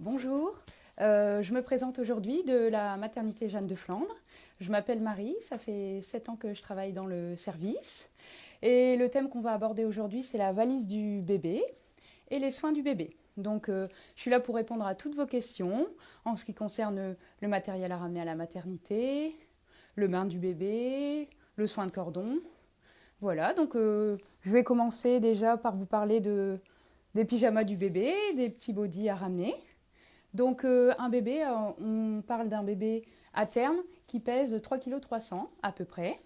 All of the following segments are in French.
Bonjour, euh, je me présente aujourd'hui de la maternité Jeanne de Flandre. Je m'appelle Marie, ça fait 7 ans que je travaille dans le service. Et le thème qu'on va aborder aujourd'hui, c'est la valise du bébé et les soins du bébé. Donc, euh, je suis là pour répondre à toutes vos questions en ce qui concerne le matériel à ramener à la maternité, le bain du bébé, le soin de cordon. Voilà, donc euh, je vais commencer déjà par vous parler de, des pyjamas du bébé, des petits bodys à ramener. Donc euh, un bébé, euh, on parle d'un bébé à terme qui pèse 3 kg à peu près.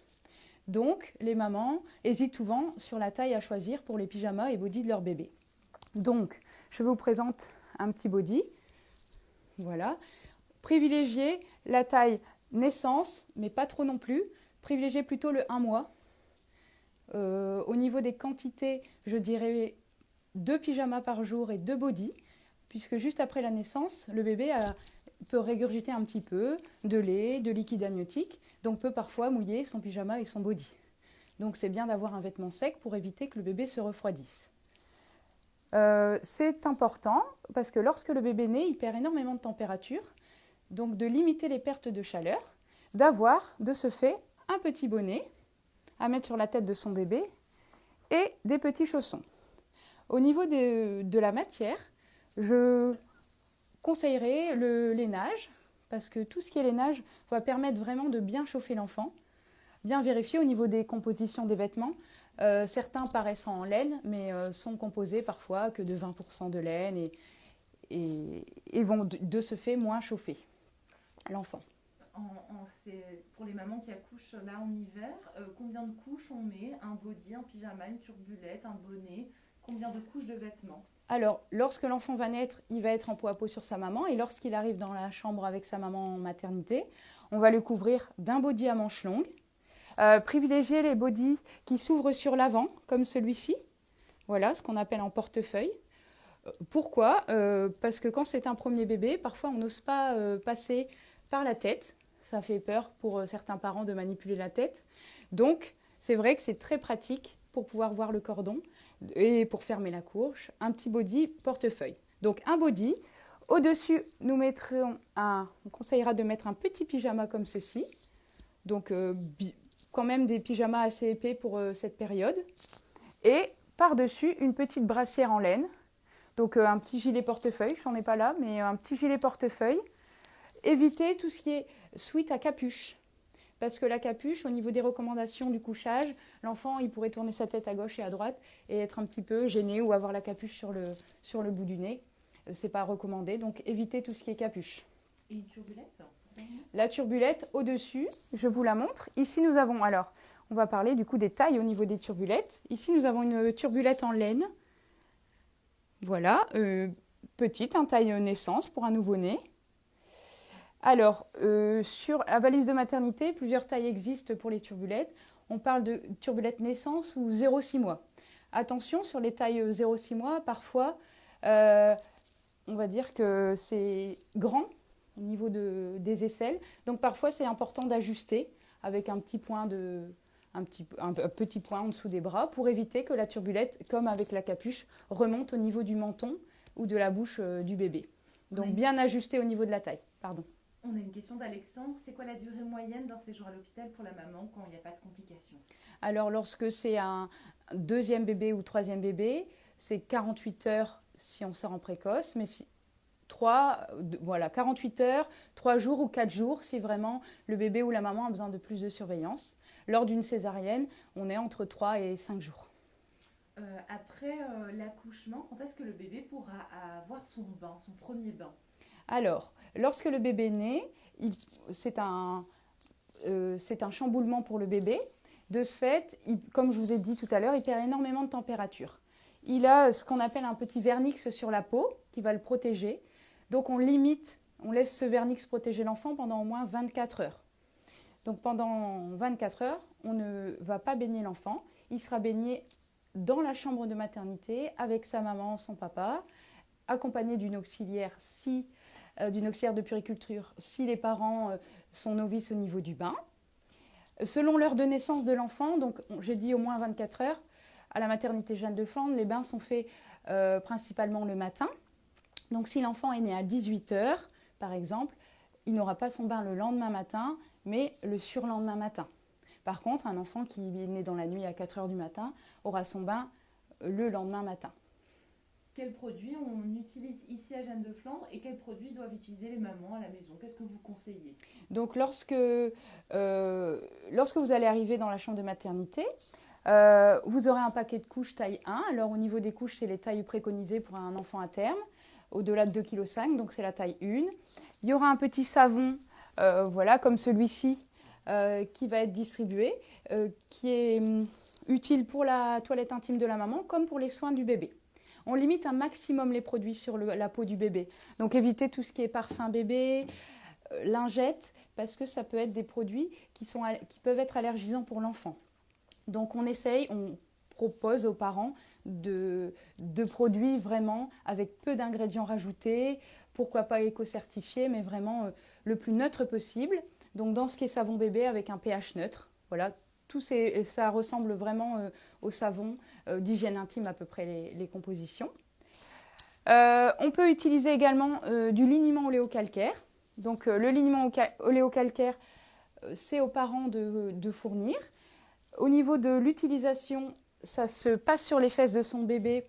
Donc les mamans hésitent souvent sur la taille à choisir pour les pyjamas et bodys de leur bébé. Donc je vous présente un petit body. Voilà. Privilégiez la taille naissance, mais pas trop non plus. Privilégiez plutôt le 1 mois. Euh, au niveau des quantités, je dirais deux pyjamas par jour et deux bodys puisque juste après la naissance, le bébé peut régurgiter un petit peu de lait, de liquide amniotique, donc peut parfois mouiller son pyjama et son body. Donc c'est bien d'avoir un vêtement sec pour éviter que le bébé se refroidisse. Euh, c'est important parce que lorsque le bébé naît, il perd énormément de température, donc de limiter les pertes de chaleur, d'avoir de ce fait un petit bonnet à mettre sur la tête de son bébé et des petits chaussons. Au niveau de la matière, je conseillerais le lainage, parce que tout ce qui est lainage va permettre vraiment de bien chauffer l'enfant, bien vérifier au niveau des compositions des vêtements. Euh, certains paraissent en laine, mais euh, sont composés parfois que de 20% de laine et, vont de, ce fait moins chauffer l'enfant. pour les mamans qui accouchent là en hiver, euh, combien de couches on met? Un body, un pyjama, une turbulette, un bonnet? Combien de couches de vêtements? Alors, lorsque l'enfant va naître, il va être en peau à peau sur sa maman. Et lorsqu'il arrive dans la chambre avec sa maman en maternité, on va le couvrir d'un body à manches longues. Euh, privilégier les bodys qui s'ouvrent sur l'avant, comme celui-ci. Voilà, ce qu'on appelle en portefeuille. Euh, pourquoi? Euh, Parce que quand c'est un premier bébé, parfois on n'ose pas passer par la tête. Ça fait peur pour certains parents de manipuler la tête. Donc, c'est vrai que c'est très pratique pour pouvoir voir le cordon et pour fermer la courge, un petit body portefeuille. Donc un body. Au-dessus, nous mettrons un, on conseillera de mettre un petit pyjama comme ceci. Donc euh, quand même des pyjamas assez épais pour euh, cette période. Et par-dessus, une petite brassière en laine. Donc euh, un petit gilet portefeuille, j'en ai pas là, mais un petit gilet portefeuille. Évitez tout ce qui est suite à capuche parce que la capuche, au niveau des recommandations du couchage, l'enfant, il pourrait tourner sa tête à gauche et à droite et être un petit peu gêné ou avoir la capuche sur le, sur le bout du nez. Euh, c'est pas recommandé, donc évitez tout ce qui est capuche. Et une turbulette La turbulette au-dessus, je vous la montre. Ici, nous avons, alors, on va parler du coup des tailles au niveau des turbulettes. Ici, nous avons une turbulette en laine. Voilà, euh, petite, un taille naissance pour un nouveau-né. Alors, euh, sur la valise de maternité, plusieurs tailles existent pour les turbulettes. On parle de turbulettes naissance ou 0,6 mois. Attention, sur les tailles 0,6 mois, parfois, euh, on va dire que c'est grand au niveau des aisselles. Donc parfois, c'est important d'ajuster avec un petit point de, un petit, un petit point en dessous des bras pour éviter que la turbulette, comme avec la capuche, remonte au niveau du menton ou de la bouche euh, du bébé. Donc bien ajuster au niveau de la taille. Pardon. On a une question d'Alexandre. C'est quoi la durée moyenne d'un séjour à l'hôpital pour la maman quand il n'y a pas de complications? Alors, lorsque c'est un deuxième bébé ou troisième bébé, c'est 48 heures si on sort en précoce, mais si, 3, voilà, 48 heures, 3 jours ou 4 jours si vraiment le bébé ou la maman a besoin de plus de surveillance. Lors d'une césarienne, on est entre 3 et 5 jours. Euh, après euh, l'accouchement, quand est-ce que le bébé pourra avoir son bain, son premier bain? Alors, lorsque le bébé naît, c'est un, euh, chamboulement pour le bébé. De ce fait, comme je vous ai dit tout à l'heure, il perd énormément de température. Il a ce qu'on appelle un petit vernix sur la peau qui va le protéger. Donc on limite, on laisse ce vernix protéger l'enfant pendant au moins 24 heures. Donc pendant 24 heures, on ne va pas baigner l'enfant. Il sera baigné dans la chambre de maternité avec sa maman, son papa, accompagné d'une auxiliaire si euh, d'une auxiliaire de puriculture si les parents euh, sont novices au niveau du bain. Selon l'heure de naissance de l'enfant, donc j'ai dit au moins 24 heures, à la maternité Jeanne de Flandre, les bains sont faits euh, principalement le matin. Donc si l'enfant est né à 18 heures, par exemple, il n'aura pas son bain le lendemain matin, mais le surlendemain matin. Par contre, un enfant qui est né dans la nuit à 4 heures du matin aura son bain le lendemain matin. Quels produits on utilise ici à Jeanne de Flandre et quels produits doivent utiliser les mamans à la maison? Qu'est-ce que vous conseillez? Donc lorsque, euh, vous allez arriver dans la chambre de maternité, euh, vous aurez un paquet de couches taille 1. Alors au niveau des couches, c'est les tailles préconisées pour un enfant à terme, au-delà de 2,5 kg, donc c'est la taille 1. Il y aura un petit savon, euh, voilà, comme celui-ci, qui va être distribué, qui est hum, utile pour la toilette intime de la maman comme pour les soins du bébé on limite un maximum les produits sur la peau du bébé. Donc évitez tout ce qui est parfum bébé, euh, lingette, parce que ça peut être des produits qui, sont, qui peuvent être allergisants pour l'enfant. Donc on essaye, on propose aux parents de, produits vraiment avec peu d'ingrédients rajoutés, pourquoi pas éco-certifiés, mais vraiment euh, le plus neutre possible. Donc dans ce qui est savon bébé avec un pH neutre. Voilà, ça ressemble vraiment euh, au savon euh, d'hygiène intime à peu près les, compositions. Euh, on peut utiliser également du liniment oléocalcaire. Donc le liniment oléocalcaire, c'est aux parents de, fournir. Au niveau de l'utilisation, ça se passe sur les fesses de son bébé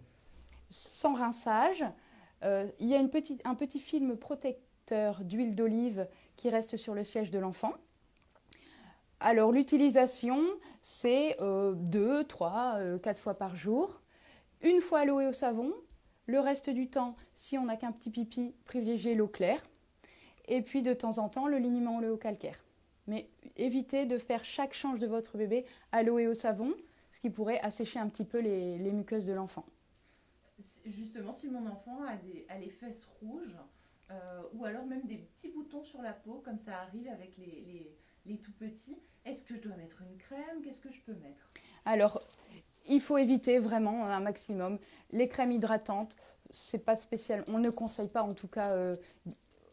sans rinçage. il y a un petit film protecteur d'huile d'olive qui reste sur le siège de l'enfant. Alors l'utilisation, c'est 2, 3, 4 fois par jour. Une fois à l'eau et au savon. Le reste du temps, si on n'a qu'un petit pipi, privilégiez l'eau claire. Et puis de temps en temps, le liniment au calcaire. Mais évitez de faire chaque change de votre bébé à l'eau et au savon, ce qui pourrait assécher un petit peu les, muqueuses de l'enfant. Justement, si mon enfant a, les fesses rouges, euh, ou alors même des petits boutons sur la peau, comme ça arrive avec les tout petits. Est-ce que je dois mettre une crème? Qu'est-ce que je peux mettre? Alors, il faut éviter vraiment un maximum. Les crèmes hydratantes, c'est pas spécial. On ne conseille pas en tout cas. Euh,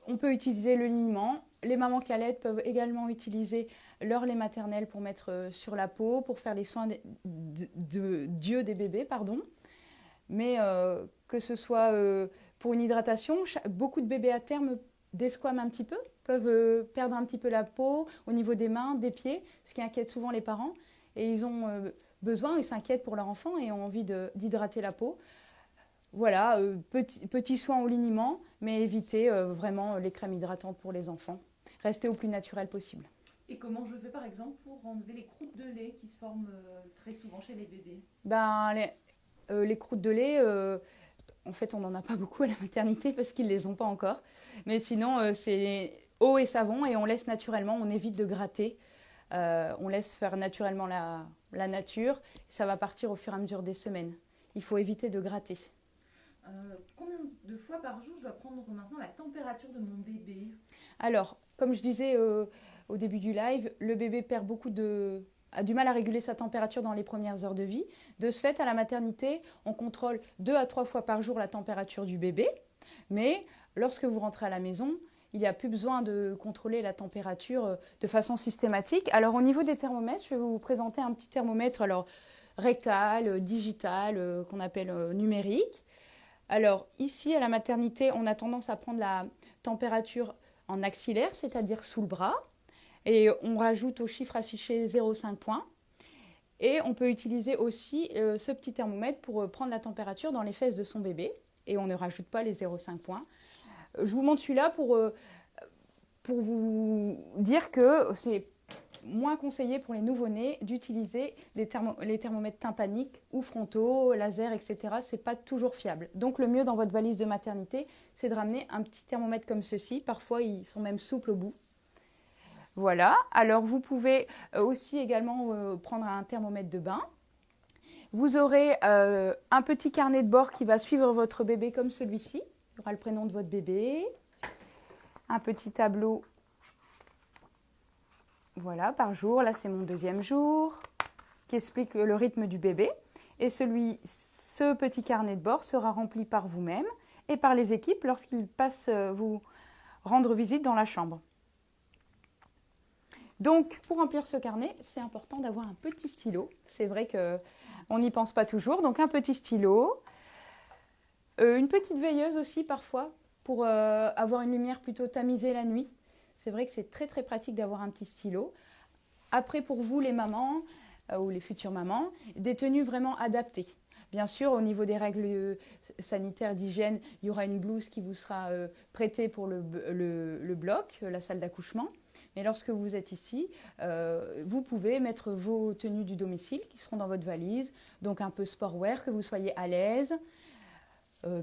on peut utiliser le liniment. Les mamans qui peuvent également utiliser leur lait maternel pour mettre euh, sur la peau, pour faire les soins de, Dieu des bébés, pardon. Mais euh, que ce soit pour une hydratation, beaucoup de bébés à terme desquament un petit peu, peuvent euh, perdre un petit peu la peau au niveau des mains, des pieds, ce qui inquiète souvent les parents. Et ils ont euh, besoin, ils s'inquiètent pour leur enfant et ont envie d'hydrater la peau. Voilà, euh, petit, petit, soin au liniment, mais évitez vraiment les crèmes hydratantes pour les enfants. Restez au plus naturel possible. Et comment je fais par exemple pour enlever les croûtes de lait qui se forment très souvent chez les bébés? Ben, les, les croûtes de lait, en fait, on n'en a pas beaucoup à la maternité parce qu'ils ne les ont pas encore. Mais sinon, euh, c'est eau et savon et on laisse naturellement, on évite de gratter. Euh, on laisse faire naturellement la, nature. ça va partir au fur et à mesure des semaines. Il faut éviter de gratter. Euh, combien de fois par jour je dois prendre maintenant la température de mon bébé? Alors, comme je disais au début du live, le bébé perd beaucoup de, a du mal à réguler sa température dans les premières heures de vie. De ce fait, à la maternité, on contrôle deux à trois fois par jour la température du bébé. Mais lorsque vous rentrez à la maison, il n'y a plus besoin de contrôler la température euh, de façon systématique. Alors au niveau des thermomètres, je vais vous présenter un petit thermomètre alors rectal, euh, digital, euh, qu'on appelle numérique. Alors ici à la maternité, on a tendance à prendre la température en axillaire, c'est-à-dire sous le bras. Et on rajoute au chiffre affiché 0,5 points. Et on peut utiliser aussi euh, ce petit thermomètre pour euh, prendre la température dans les fesses de son bébé. Et on ne rajoute pas les 0,5 points. Euh, je vous montre celui-là pour, pour vous dire que c'est moins conseillé pour les nouveau-nés d'utiliser les, thermomètres tympaniques ou frontaux, laser, etc. Ce n'est pas toujours fiable. Donc le mieux dans votre valise de maternité, c'est de ramener un petit thermomètre comme ceci. Parfois, ils sont même souples au bout. Voilà, alors vous pouvez euh, aussi également euh, prendre un thermomètre de bain. Vous aurez euh, un petit carnet de bord qui va suivre votre bébé comme celui-ci. Il y aura le prénom de votre bébé, un petit tableau, voilà, par jour. Là, c'est mon deuxième jour, qui explique le rythme du bébé. Et celui, ce petit carnet de bord sera rempli par vous-même et par les équipes lorsqu'ils passent vous rendre visite dans la chambre. Donc, pour remplir ce carnet, c'est important d'avoir un petit stylo. C'est vrai qu'on n'y pense pas toujours. Donc, un petit stylo. Euh, une petite veilleuse aussi, parfois, pour avoir une lumière plutôt tamisée la nuit. C'est vrai que c'est très très pratique d'avoir un petit stylo. Après, pour vous, les mamans ou les futures mamans, des tenues vraiment adaptées. Bien sûr, au niveau des règles euh, sanitaires d'hygiène, il y aura une blouse qui vous sera euh, prêtée pour le, bloc, euh, la salle d'accouchement. Mais lorsque vous êtes ici, vous pouvez mettre vos tenues du domicile qui seront dans votre valise, donc un peu sportwear, que vous soyez à l'aise,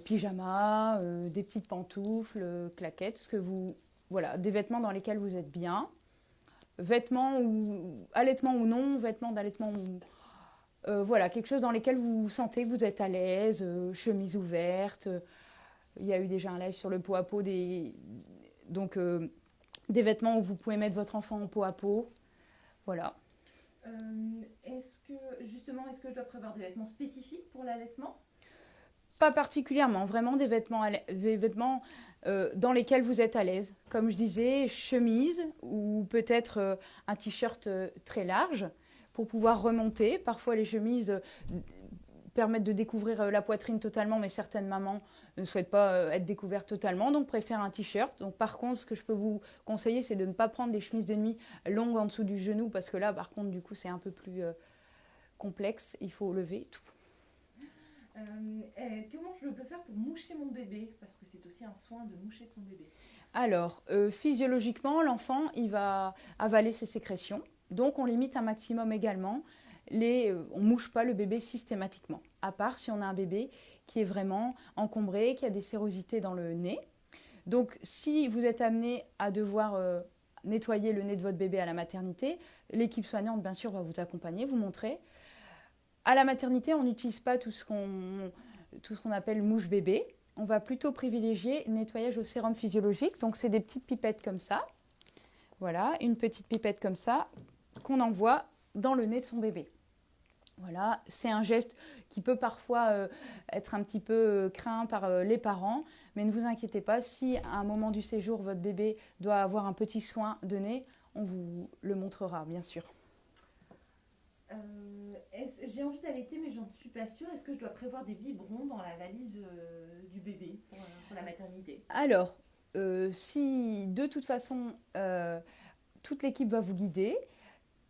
pyjama, des petites pantoufles, claquettes, ce que vous, voilà, des vêtements dans lesquels vous êtes bien, vêtements ou allaitement ou non, vêtements d'allaitement ou euh, voilà, quelque chose dans lequel vous sentez que vous êtes à l'aise, euh, chemise ouverte. il y a eu déjà un live sur le pot à pot, des, donc euh, des vêtements où vous pouvez mettre votre enfant en pot à pot. Voilà. est-ce que, justement, est-ce que je dois prévoir des vêtements spécifiques pour l'allaitement? Pas particulièrement, vraiment des vêtements, des vêtements dans lesquels vous êtes à l'aise. Comme je disais, chemise ou peut-être un t-shirt très large pour pouvoir remonter. Parfois, les chemises euh, permettent de découvrir euh, la poitrine totalement, mais certaines mamans ne souhaitent pas euh, être découvertes totalement, donc préfèrent un t-shirt. Donc par contre, ce que je peux vous conseiller, c'est de ne pas prendre des chemises de nuit longues en dessous du genou, parce que là, par contre, du coup, c'est un peu plus complexe. Il faut lever tout. comment je peux faire pour moucher mon bébé? Parce que c'est aussi un soin de moucher son bébé. Alors, physiologiquement, l'enfant, il va avaler ses sécrétions. Donc on limite un maximum également. Euh, on ne mouche pas le bébé systématiquement, à part si on a un bébé qui est vraiment encombré, qui a des sérosités dans le nez. Donc si vous êtes amené à devoir euh, nettoyer le nez de votre bébé à la maternité, l'équipe soignante, bien sûr, va vous accompagner, vous montrer. À la maternité, on n'utilise pas tout ce qu'on appelle mouche bébé. On va plutôt privilégier nettoyage au sérum physiologique. Donc c'est des petites pipettes comme ça. Voilà, une petite pipette comme ça qu'on envoie dans le nez de son bébé. Voilà, c'est un geste qui peut parfois euh, être un petit peu euh, craint par euh, les parents, mais ne vous inquiétez pas, si à un moment du séjour votre bébé doit avoir un petit soin de nez, on vous le montrera, bien sûr. J'ai envie d'allaiter, mais j'en suis pas sûre. Est-ce que je dois prévoir des biberons dans la valise du bébé pour, la maternité? Alors, si de toute façon toute l'équipe va vous guider,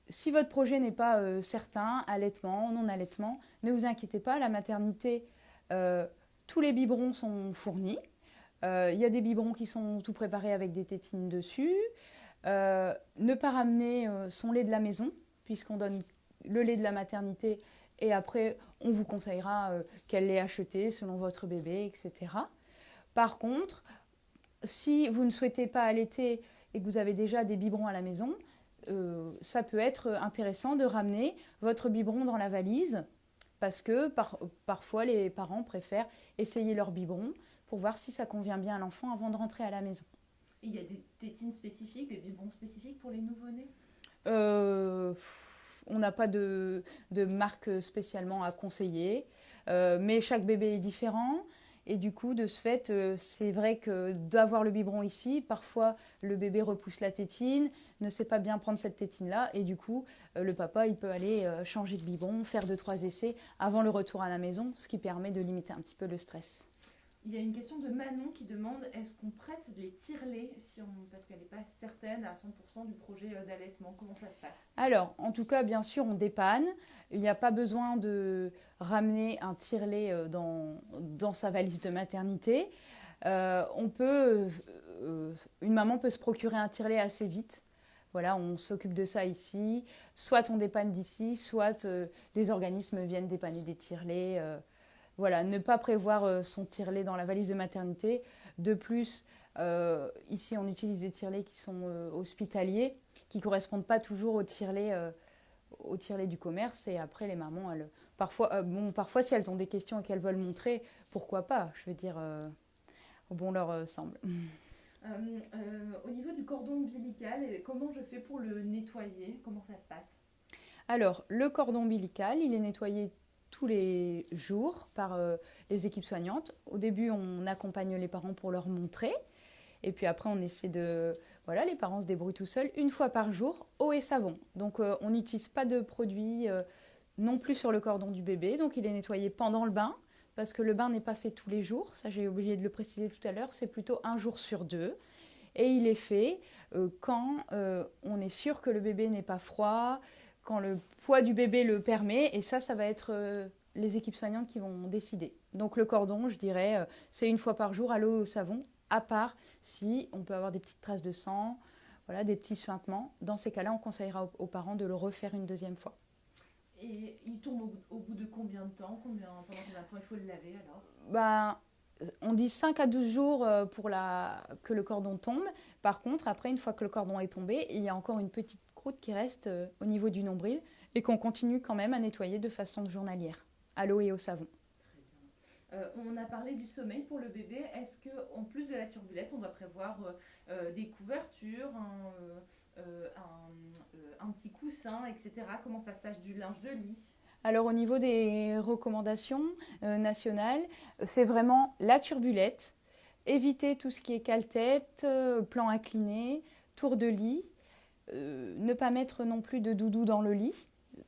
si votre projet n'est pas euh, certain, allaitement, non-allaitement, ne vous inquiétez pas, la maternité, euh, tous les biberons sont fournis. Euh, il y a des biberons qui sont tout préparés avec des tétines dessus. ne pas ramener son lait de la maison, puisqu'on donne le lait de la maternité et après on vous conseillera quel lait acheter selon votre bébé, etc. Par contre, si vous ne souhaitez pas allaiter et que vous avez déjà des biberons à la maison, euh, ça peut être intéressant de ramener votre biberon dans la valise parce que parfois les parents préfèrent essayer leur biberon pour voir si ça convient bien à l'enfant avant de rentrer à la maison. Il y a des tétines spécifiques, des biberons spécifiques pour les nouveau-nés? Euh, On n'a pas de, marque spécialement à conseiller, euh, mais chaque bébé est différent. Et du coup, de ce fait, euh, c'est vrai que d'avoir le biberon ici, parfois le bébé repousse la tétine, ne sait pas bien prendre cette tétine-là, et du coup, euh, le papa, il peut aller euh, changer de biberon, faire deux, trois essais avant le retour à la maison, ce qui permet de limiter un petit peu le stress. Il y a une question de Manon qui demande est-ce qu'on prête les tirelets si on, parce qu'elle n'est pas certaine à 100% du projet d'allaitement Comment ça se passe? Alors, en tout cas, bien sûr, on dépanne. Il n'y a pas besoin de ramener un tirelet euh, dans, dans sa valise de maternité. Euh, on peut, euh, une maman peut se procurer un tirelet assez vite. Voilà, on s'occupe de ça ici. Soit on dépanne d'ici, soit des organismes viennent dépanner des tirelets. Voilà, ne pas prévoir euh, son tirelet dans la valise de maternité. De plus, euh, ici, on utilise des tirelets qui sont euh, hospitaliers, qui ne correspondent pas toujours au tirelet, au du commerce. Et après, les mamans, parfois, bon, parfois, si elles ont des questions et qu'elles veulent montrer, pourquoi pas Je veux dire, au bon leur semble. au niveau du cordon ombilical, comment je fais pour le nettoyer? Comment ça se passe? Alors, le cordon ombilical, il est nettoyé tous les jours par euh, les équipes soignantes. Au début, on accompagne les parents pour leur montrer. Et puis après, on essaie de... Voilà, les parents se débrouillent tout seuls une fois par jour, eau et savon. Donc euh, on n'utilise pas de produits euh, non plus sur le cordon du bébé. Donc il est nettoyé pendant le bain, parce que le bain n'est pas fait tous les jours, ça j'ai oublié de le préciser tout à l'heure, c'est plutôt un jour sur deux. Et il est fait quand on est sûr que le bébé n'est pas froid, quand le poids du bébé le permet, et ça, ça va être euh, les équipes soignantes qui vont décider. Donc le cordon, je dirais, c'est une fois par jour à l'eau au savon, à part si on peut avoir des petites traces de sang, voilà, des petits suintements. Dans ces cas-là, on conseillera aux parents de le refaire une deuxième fois. Et il tombe au, bout de combien de temps combien, Pendant combien de temps il faut le laver alors? Ben, On dit 5 à 12 jours euh, pour la, que le cordon tombe. Par contre, après, une fois que le cordon est tombé, il y a encore une petite croûte qui reste euh, au niveau du nombril et qu'on continue quand même à nettoyer de façon journalière, à l'eau et au savon. Euh, on a parlé du sommeil pour le bébé. Est-ce que, en plus de la turbulette, on doit prévoir des couvertures, euh, euh, un, petit coussin, etc. Comment ça se passe du linge de lit? Alors au niveau des recommandations euh, nationales, c'est vraiment la turbulette, éviter tout ce qui est cale-tête, plan incliné, tour de lit, ne pas mettre non plus de doudou dans le lit.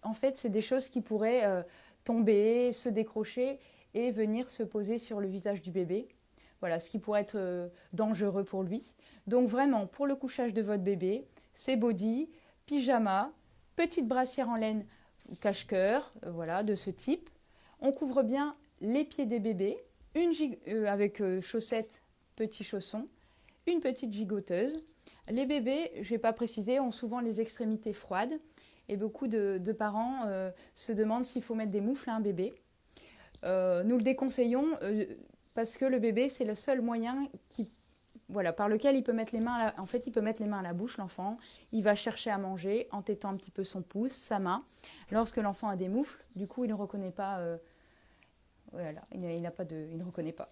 En fait, c'est des choses qui pourraient tomber, se décrocher et venir se poser sur le visage du bébé. Voilà, ce qui pourrait être dangereux pour lui. Donc vraiment, pour le couchage de votre bébé, c'est body, pyjama, petite brassière en laine cache-cœur, euh, voilà, de ce type. On couvre bien les pieds des bébés, une euh, avec euh, chaussettes, petits chaussons, une petite gigoteuse. Les bébés, je ne vais pas préciser, ont souvent les extrémités froides et beaucoup de, parents se demandent s'il faut mettre des moufles à un bébé. nous le déconseillons parce que le bébé, c'est le seul moyen voilà, par lequel il peut mettre les mains à la, en à la bouche, l'enfant. Il va chercher à manger en tétant un petit peu son pouce, sa main. Lorsque l'enfant a des moufles, du coup, il ne reconnaît pas. Euh, voilà, il de, il ne reconnaît pas.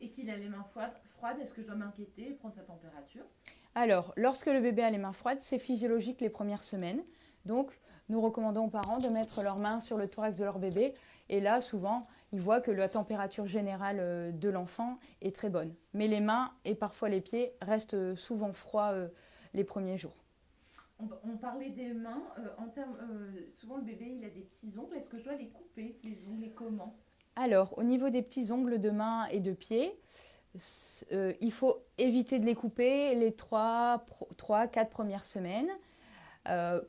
Et s'il a les mains froides, est-ce que je dois m'inquiéter prendre sa température? Alors, lorsque le bébé a les mains froides, c'est physiologique les premières semaines. Donc, nous recommandons aux parents de mettre leurs mains sur le thorax de leur bébé et là, souvent, ils voient que la température générale euh, de l'enfant est très bonne. Mais les mains et parfois les pieds restent euh, souvent froids euh, les premiers jours. On, parlait des mains. en termes, souvent, le bébé, il a des petits ongles. Est-ce que je dois les couper, les ongles, et comment? Alors, au niveau des petits ongles de main et de pied, il faut éviter de les couper les 3-4 premières semaines.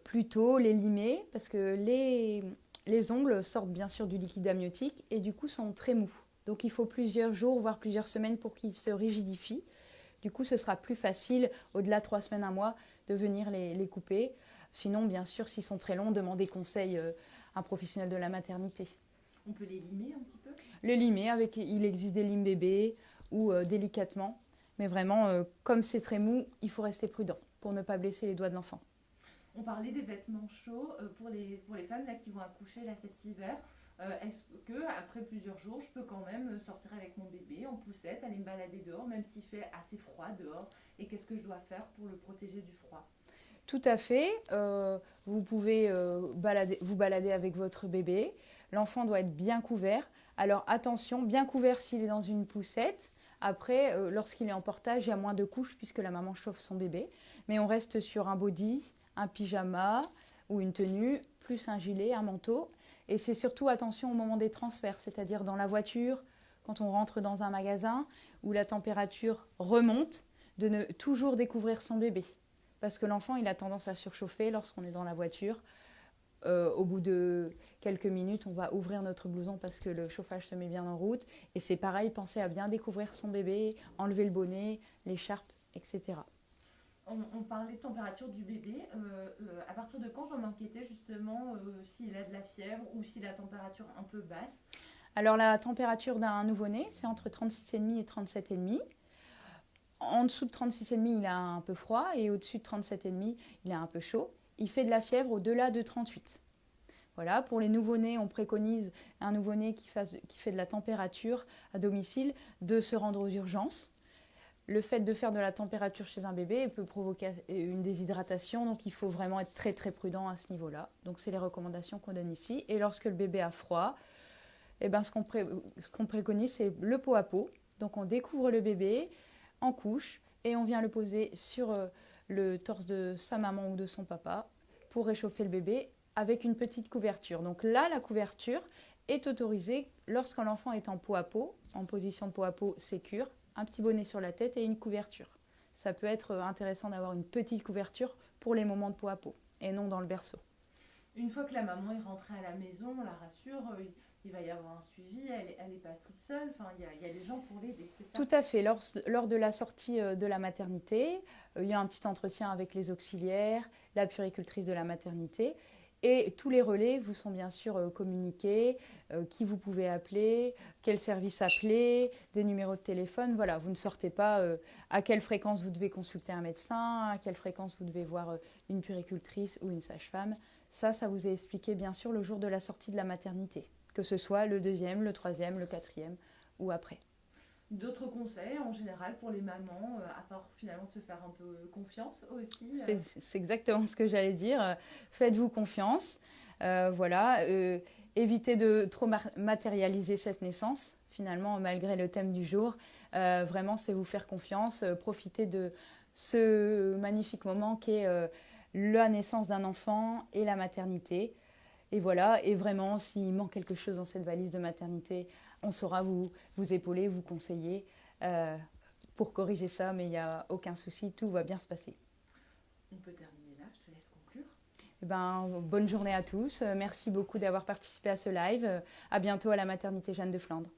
plutôt les limer, parce que les, les ongles sortent bien sûr du liquide amniotique et du coup sont très mous. Donc il faut plusieurs jours, voire plusieurs semaines pour qu'ils se rigidifient. Du coup, ce sera plus facile, au-delà de trois semaines, un mois, de venir les, couper. Sinon, bien sûr, s'ils sont très longs, demandez conseil euh, à un professionnel de la maternité. On peut les limer un petit peu? Les limer, avec, il existe des limes bébés ou euh, délicatement. Mais vraiment, euh, comme c'est très mou, il faut rester prudent pour ne pas blesser les doigts de l'enfant. On parlait des vêtements chauds euh, pour, les, pour les femmes là, qui vont accoucher là, cet hiver. Euh, est-ce que après plusieurs jours, je peux quand même sortir avec mon bébé en poussette, aller me balader dehors, même s'il fait assez froid dehors? Et qu'est-ce que je dois faire pour le protéger du froid? Tout à fait. Euh, vous pouvez balader, vous balader avec votre bébé. L'enfant doit être bien couvert. Alors attention, bien couvert s'il est dans une poussette. Après, lorsqu'il est en portage, il y a moins de couches puisque la maman chauffe son bébé. Mais on reste sur un body, un pyjama ou une tenue, plus un gilet, un manteau. Et c'est surtout attention au moment des transferts, c'est-à-dire dans la voiture, quand on rentre dans un magasin où la température remonte, de ne toujours découvrir son bébé. Parce que l'enfant, il a tendance à surchauffer lorsqu'on est dans la voiture. Euh, au bout de quelques minutes, on va ouvrir notre blouson parce que le chauffage se met bien en route. Et c'est pareil, pensez à bien découvrir son bébé, enlever le bonnet, l'écharpe, etc on, parlait de température du bébé. Euh, euh, à partir de quand je dois m'inquiéter justement s'il a de la fièvre ou si la température un peu basse? Alors la température d'un nouveau-né, c'est entre 36,5 et 37,5. En dessous de 36,5, il a un peu froid et au-dessus de 37,5, il a un peu chaud. Il fait de la fièvre au-delà de 38. Voilà, pour les nouveau-nés, on préconise un nouveau-né qui, fait de la température à domicile de se rendre aux urgences le fait de faire de la température chez un bébé peut provoquer une déshydratation, donc il faut vraiment être très très prudent à ce niveau-là. Donc c'est les recommandations qu'on donne ici. Et lorsque le bébé a froid, eh ben, ce qu'on préconise, c'est le pot à pot. Donc on découvre le bébé en couche et on vient le poser sur euh, le torse de sa maman ou de son papa pour réchauffer le bébé avec une petite couverture. Donc là, la couverture, est autorisé lorsqu'un enfant est en peau à peau, en position peau à peau sécure, un petit bonnet sur la tête et une couverture. Ça peut être intéressant d'avoir une petite couverture pour les moments de peau à peau et non dans le berceau. Une fois que la maman est rentrée à la maison, on la rassure, euh, il va y avoir un suivi, elle n'est pas toute seule, enfin, il, y a, des gens pour l'aider, c'est ça? Tout à fait. Lors, de la sortie euh, de la maternité, euh, il y a un petit entretien avec les auxiliaires, la puricultrice de la maternité. Et tous les relais vous sont bien sûr communiqués, qui vous pouvez appeler, quel service appeler, des numéros de téléphone. Voilà, vous ne sortez pas à quelle fréquence vous devez consulter un médecin, à quelle fréquence vous devez voir une puricultrice ou une sage-femme. Ça, ça vous est expliqué bien sûr le jour de la sortie de la maternité que ce soit le deuxième, le troisième, le quatrième ou après. D'autres conseils en général pour les mamans, euh, à part finalement de se faire un peu confiance aussi euh C'est exactement ce que j'allais dire. Faites-vous confiance. Euh, voilà. évitez de trop matérialiser cette naissance, finalement, malgré le thème du jour. vraiment, c'est vous faire confiance. profitez de ce magnifique moment qu'est la naissance d'un enfant et la maternité. Et voilà, et vraiment, s'il manque quelque chose dans cette valise de maternité, on saura vous, vous épauler, vous conseiller euh, pour corriger ça, mais il n'y a aucun souci, tout va bien se passer. On peut terminer là, je te laisse conclure. Eh ben, bonne journée à tous, merci beaucoup d'avoir participé à ce live, à bientôt à la maternité Jeanne de Flandre.